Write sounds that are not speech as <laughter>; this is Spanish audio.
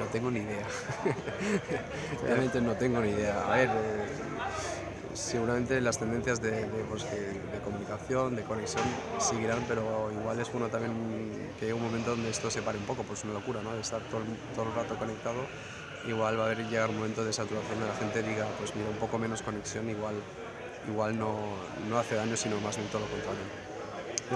No tengo ni idea. <laughs> Realmente no tengo ni idea. A ver, eh, seguramente las tendencias de, de, pues, de, de, comunicación, de conexión seguirán, pero igual es bueno también que llegue un momento donde esto se pare un poco, pues una locura, ¿no? De estar todo, todo el rato conectado. Igual va a haber llegar un momento de saturación de la gente diga, pues mira, un poco menos conexión, igual, igual no, no hace daño, sino más bien todo lo contrario.